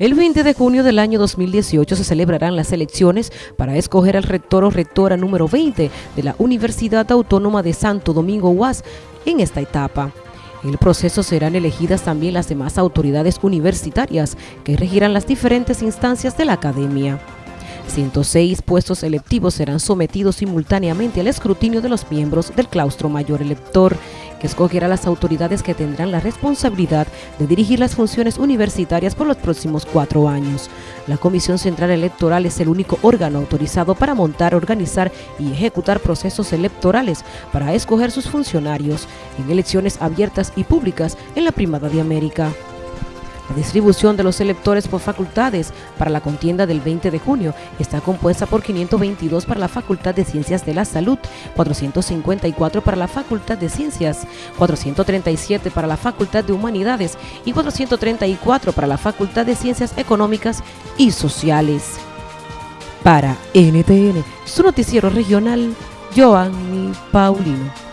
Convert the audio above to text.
El 20 de junio del año 2018 se celebrarán las elecciones para escoger al rector o rectora número 20 de la Universidad Autónoma de Santo Domingo UAS en esta etapa. En el proceso serán elegidas también las demás autoridades universitarias que regirán las diferentes instancias de la academia. 106 puestos electivos serán sometidos simultáneamente al escrutinio de los miembros del claustro mayor elector, que escogerá las autoridades que tendrán la responsabilidad de dirigir las funciones universitarias por los próximos cuatro años. La Comisión Central Electoral es el único órgano autorizado para montar, organizar y ejecutar procesos electorales para escoger sus funcionarios en elecciones abiertas y públicas en la Primada de América. La distribución de los electores por facultades para la contienda del 20 de junio está compuesta por 522 para la Facultad de Ciencias de la Salud, 454 para la Facultad de Ciencias, 437 para la Facultad de Humanidades y 434 para la Facultad de Ciencias Económicas y Sociales. Para NTN, su noticiero regional, Joanny Paulino.